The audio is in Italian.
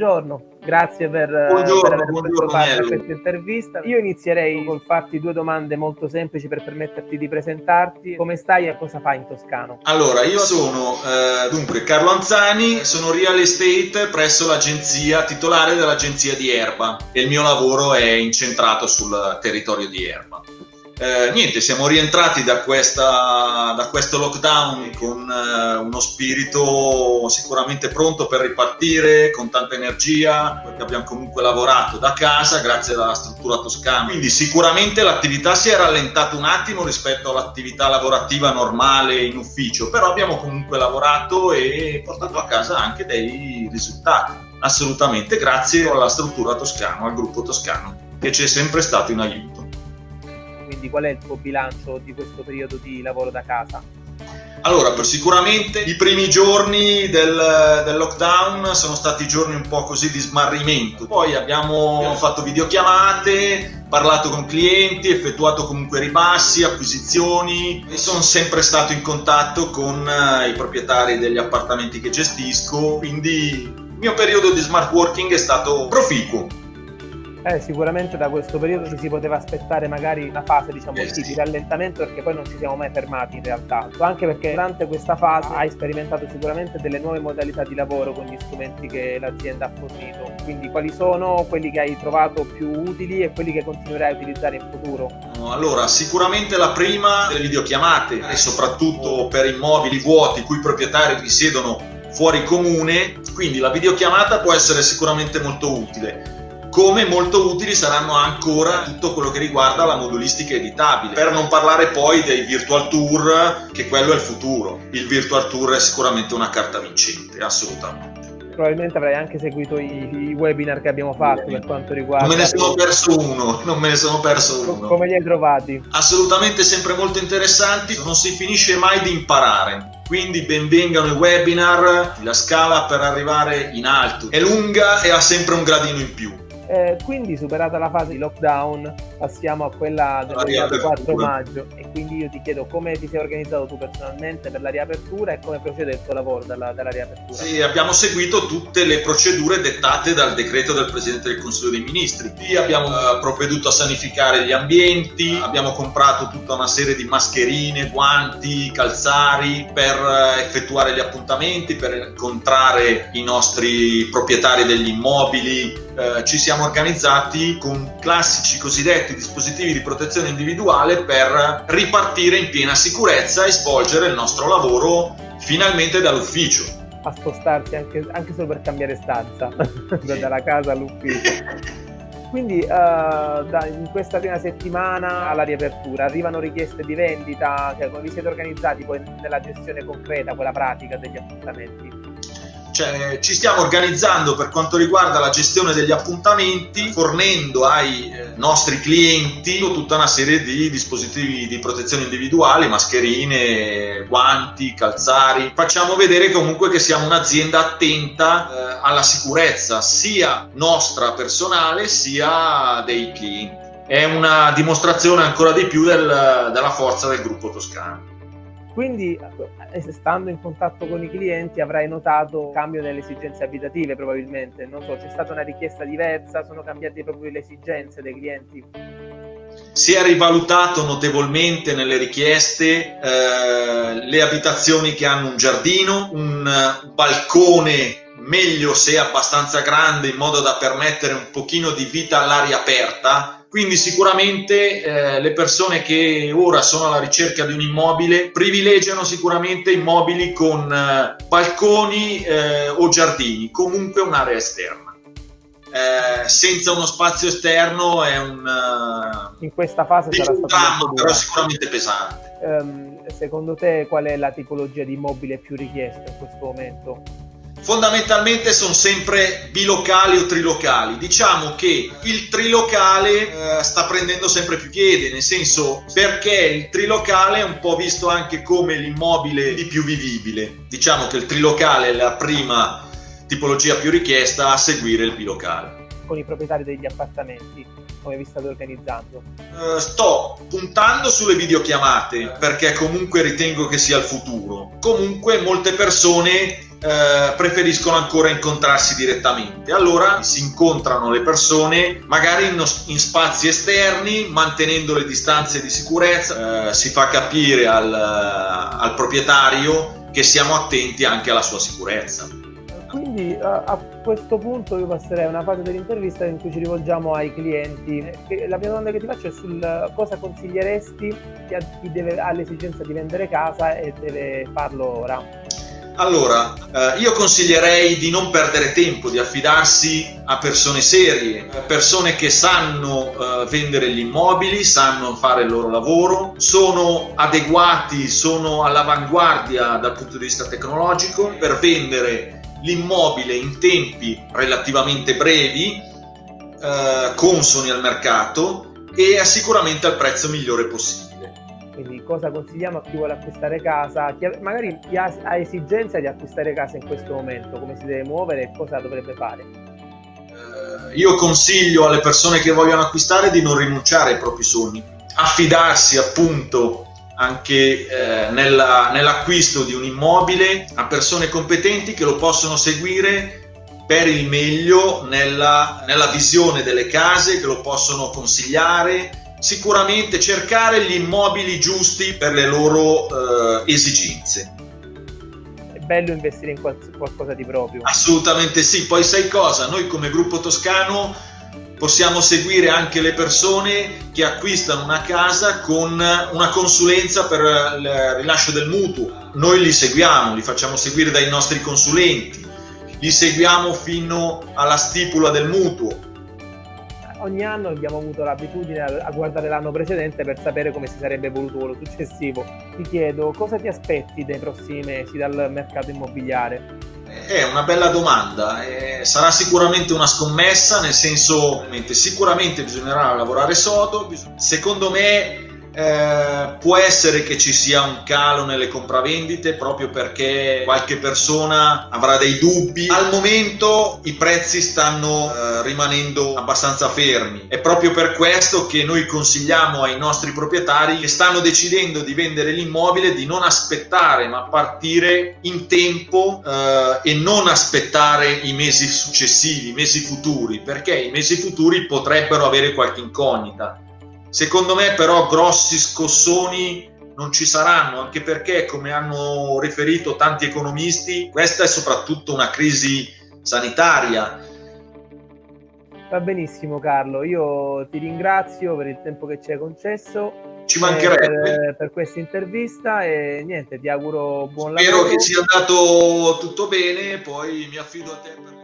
buongiorno. Grazie per, buongiorno, per aver preso parte a questa intervista. Io inizierei col farti due domande molto semplici per permetterti di presentarti. Come stai e cosa fai in Toscano? Allora, io sono eh, dunque Carlo Anzani, sono real estate presso l'agenzia titolare dell'agenzia di Erba e il mio lavoro è incentrato sul territorio di Erba. Eh, niente, siamo rientrati da, questa, da questo lockdown con eh, uno spirito sicuramente pronto per ripartire, con tanta energia, perché abbiamo comunque lavorato da casa grazie alla struttura toscana. Quindi sicuramente l'attività si è rallentata un attimo rispetto all'attività lavorativa normale in ufficio, però abbiamo comunque lavorato e portato a casa anche dei risultati. Assolutamente grazie alla struttura toscana, al gruppo toscano, che ci è sempre stato in aiuto quindi qual è il tuo bilancio di questo periodo di lavoro da casa? Allora, per sicuramente i primi giorni del, del, lockdown sono stati giorni un po' così di smarrimento. Poi abbiamo fatto videochiamate, parlato con clienti, effettuato comunque ribassi, acquisizioni e sono sempre stato in contatto con eh, i proprietari degli appartamenti che gestisco, quindi il mio periodo di smart working è stato proficuo. Eh, sicuramente da questo periodo ci si poteva aspettare magari una fase diciamo eh, sì, di rallentamento perché poi non ci siamo mai fermati in realtà, anche perché durante questa fase hai sperimentato sicuramente delle nuove modalità di lavoro con gli strumenti che l'azienda ha fornito, quindi quali sono quelli che hai trovato più utili e quelli che continuerai a utilizzare in futuro? Allora, sicuramente la prima delle videochiamate e soprattutto per immobili vuoti cui i proprietari risiedono fuori comune, quindi la videochiamata può essere sicuramente molto utile come molto utili saranno ancora tutto quello che riguarda la modulistica editabile, per non parlare poi dei virtual tour, che quello è il futuro. Il virtual tour è sicuramente una carta vincente, assolutamente probabilmente avrai anche seguito i, i, webinar che abbiamo fatto per quanto riguarda. Non me ne sono perso uno, non me ne sono perso uno. Come li hai trovati? Assolutamente sempre molto interessanti, non si finisce mai di imparare. Quindi benvengano i webinar, la scala per arrivare in alto è lunga e ha sempre un gradino in più. Eh, quindi superata la fase di lockdown passiamo a quella del 4 maggio e quindi io ti chiedo come ti sei organizzato tu personalmente per la riapertura e come procede il tuo lavoro dalla, dalla riapertura. Sì, abbiamo seguito tutte le procedure dettate dal decreto del Presidente del Consiglio dei Ministri. Qui abbiamo eh, provveduto a sanificare gli ambienti, abbiamo comprato tutta una serie di mascherine, guanti, calzari per eh, effettuare gli appuntamenti, per incontrare i nostri proprietari degli immobili, eh, ci siamo organizzati con classici cosiddetti dispositivi di protezione individuale per ripartire in piena sicurezza e svolgere il nostro lavoro finalmente dall'ufficio. A spostarsi anche, anche solo per cambiare stanza, dalla casa all'ufficio. Quindi uh, da, in questa prima settimana alla riapertura arrivano richieste di vendita, cioè come vi siete organizzati poi nella gestione concreta, quella pratica degli appuntamenti? Cioè, ci stiamo organizzando per quanto riguarda la gestione degli appuntamenti, fornendo ai eh, nostri clienti tutta una serie di dispositivi di protezione individuali, mascherine, guanti, calzari. Facciamo vedere comunque che siamo un'azienda attenta eh, alla sicurezza sia nostra personale sia dei clienti. È una dimostrazione ancora di più del, della forza del gruppo toscano. Quindi, eh, stando in contatto con i clienti, avrai notato un cambio nelle esigenze abitative, probabilmente. Non so, c'è stata una richiesta diversa, sono cambiate proprio le esigenze dei clienti. Si è rivalutato notevolmente nelle richieste eh, le abitazioni che hanno un giardino, un balcone meglio se abbastanza grande in modo da permettere un pochino di vita all'aria aperta quindi sicuramente eh, le persone che ora sono alla ricerca di un immobile privilegiano sicuramente immobili con eh, balconi eh, o giardini, comunque un'area esterna. Eh, senza uno spazio esterno è un uh, in questa fase sarà stato dramma, però sicuramente pesante. Um, secondo te qual è la tipologia di immobile più richiesta in questo momento? Fondamentalmente sono sempre bilocali o trilocali. Diciamo che il trilocale eh, sta prendendo sempre più piede, nel senso perché il trilocale è un po' visto anche come l'immobile di più vivibile. Diciamo che il trilocale è la prima tipologia più richiesta a seguire il bilocale. Con i proprietari degli appartamenti, come vi state organizzando? Uh, sto puntando sulle videochiamate perché comunque ritengo che sia il futuro. Comunque molte persone eh, preferiscono ancora incontrarsi direttamente. Allora si incontrano le persone magari in, in spazi esterni, mantenendo le distanze di sicurezza, eh, si fa capire al, al proprietario che siamo attenti anche alla sua sicurezza. Quindi a, a questo punto io passerei a una fase dell'intervista in cui ci rivolgiamo ai clienti. La prima domanda che ti faccio è sul cosa consiglieresti a chi deve, ha l'esigenza di vendere casa e deve farlo ora. Allora, eh, io consiglierei di non perdere tempo, di affidarsi a persone serie, persone che sanno eh, vendere gli immobili, sanno fare il loro lavoro, sono adeguati, sono all'avanguardia dal punto di vista tecnologico per vendere l'immobile in tempi relativamente brevi, eh, consoni al mercato e sicuramente al prezzo migliore possibile. Quindi cosa consigliamo a chi vuole acquistare casa, chi magari chi ha, esigenza di acquistare casa in questo momento, come si deve muovere e cosa dovrebbe fare? Eh, io consiglio alle persone che vogliono acquistare di non rinunciare ai propri sogni, affidarsi appunto anche eh, nella, nell'acquisto di un immobile a persone competenti che lo possono seguire per il meglio nella, nella visione delle case, che lo possono consigliare, sicuramente cercare gli immobili giusti per le loro eh, esigenze. È bello investire in qualcosa di proprio. Assolutamente sì, poi sai cosa? Noi come gruppo toscano possiamo seguire anche le persone che acquistano una casa con una consulenza per il rilascio del mutuo. Noi li seguiamo, li facciamo seguire dai nostri consulenti, li seguiamo fino alla stipula del mutuo. Ogni anno abbiamo avuto l'abitudine a guardare l'anno precedente per sapere come si sarebbe evoluto quello successivo. Ti chiedo cosa ti aspetti dai prossimi mesi dal mercato immobiliare? È una bella domanda, eh, sarà sicuramente una scommessa, nel senso sicuramente bisognerà lavorare sodo, secondo me eh, può essere che ci sia un calo nelle compravendite proprio perché qualche persona avrà dei dubbi. Al momento i prezzi stanno eh, rimanendo abbastanza fermi. È proprio per questo che noi consigliamo ai nostri proprietari che stanno decidendo di vendere l'immobile di non aspettare ma partire in tempo eh, e non aspettare i mesi successivi, i mesi futuri, perché i mesi futuri potrebbero avere qualche incognita Secondo me però grossi scossoni non ci saranno, anche perché, come hanno riferito tanti economisti, questa è soprattutto una crisi sanitaria. Va benissimo Carlo, io ti ringrazio per il tempo che ci hai concesso. Ci mancherebbe. Per, per questa intervista e niente, ti auguro buon Spero lavoro. Spero che sia andato tutto bene, poi mi affido a te. Per...